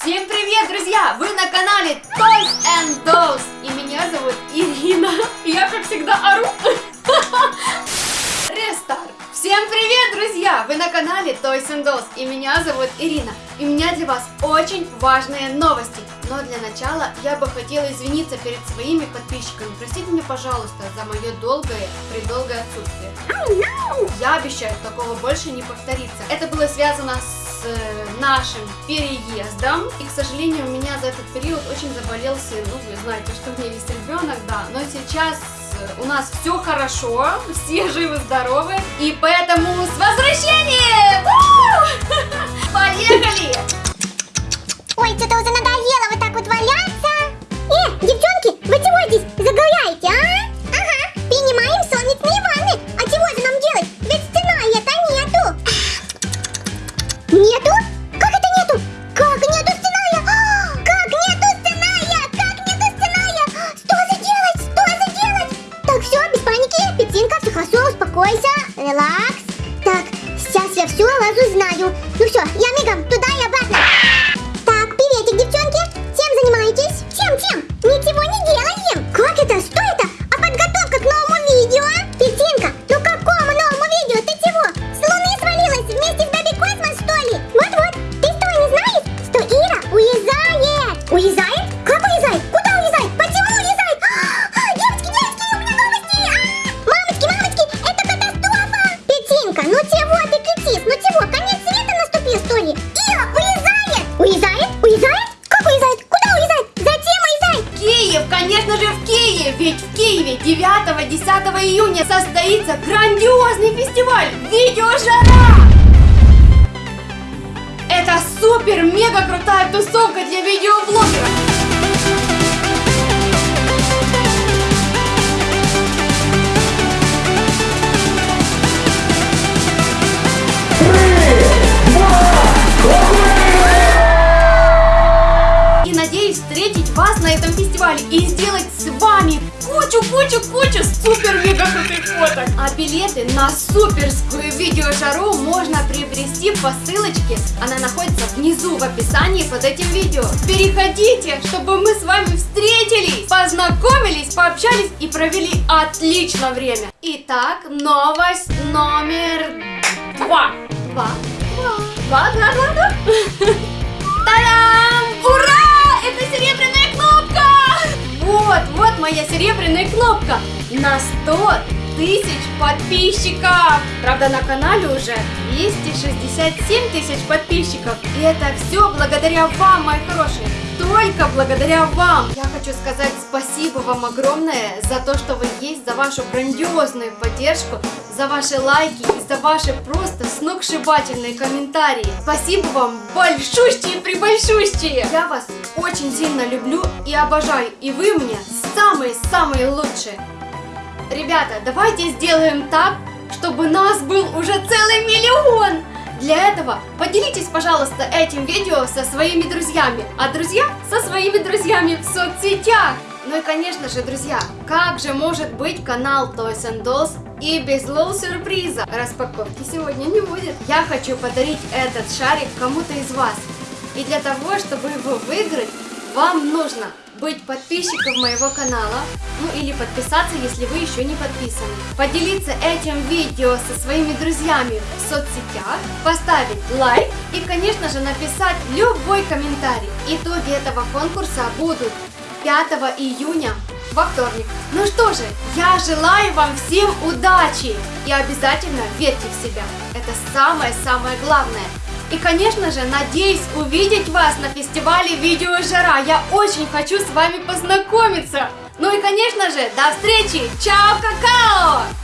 Всем привет, друзья! Вы на канале Toys and Dolls И меня зовут Ирина я, как всегда, ору Рестарт! Всем привет, друзья! Вы на канале Toys and Dolls И меня зовут Ирина И у меня для вас очень важные новости но для начала я бы хотела извиниться перед своими подписчиками. Простите меня, пожалуйста, за мое долгое, предолгое отсутствие. Я обещаю, такого больше не повторится. Это было связано с э, нашим переездом. И, к сожалению, у меня за этот период очень заболел сын. Ну, вы знаете, что у меня есть ребенок, да. Но сейчас э, у нас все хорошо, все живы-здоровы. И поэтому с возвращением! успокойся. Релакс. Так, сейчас я все лазу знаю. Ну все, я мигом туда и обратно. Ира уезжает! Уезжает? Уезжает? Как уезжает? Куда уезжает? Зачем уезжает? Киев, конечно же в Киеве, ведь в Киеве 9-10 июня состоится грандиозный фестиваль Видеожара! Это супер-мега крутая тусовка на этом фестивале и сделать с вами кучу-кучу-кучу супер-мега крутых фоток. А билеты на суперскую видеожару можно приобрести по ссылочке. Она находится внизу в описании под этим видео. Переходите, чтобы мы с вами встретились, познакомились, пообщались и провели отлично время. Итак, новость номер два. Два. Два. Два, два, два, два. На 100 тысяч подписчиков. Правда, на канале уже 267 тысяч подписчиков. И это все благодаря вам, мои хорошие. Только благодаря вам. Я хочу сказать спасибо вам огромное за то, что вы есть, за вашу грандиозную поддержку, за ваши лайки и за ваши просто сногсшибательные комментарии. Спасибо вам большущие прибольшущие. Я вас очень сильно люблю и обожаю. И вы мне самые-самые лучшие. Ребята, давайте сделаем так, чтобы нас был уже целый миллион. Для этого поделитесь, пожалуйста, этим видео со своими друзьями, а друзья со своими друзьями в соцсетях. Ну и, конечно же, друзья, как же может быть канал Toys and Dolls и без лол-сюрприза? Распаковки сегодня не будет. Я хочу подарить этот шарик кому-то из вас. И для того, чтобы его выиграть, вам нужно быть подписчиком моего канала, ну или подписаться, если вы еще не подписаны. Поделиться этим видео со своими друзьями в соцсетях, поставить лайк и, конечно же, написать любой комментарий. Итоги этого конкурса будут 5 июня во вторник. Ну что же, я желаю вам всем удачи и обязательно верьте в себя. Это самое-самое главное. И, конечно же, надеюсь увидеть вас на фестивале Видеожара. Я очень хочу с вами познакомиться. Ну и, конечно же, до встречи. Чао, какао!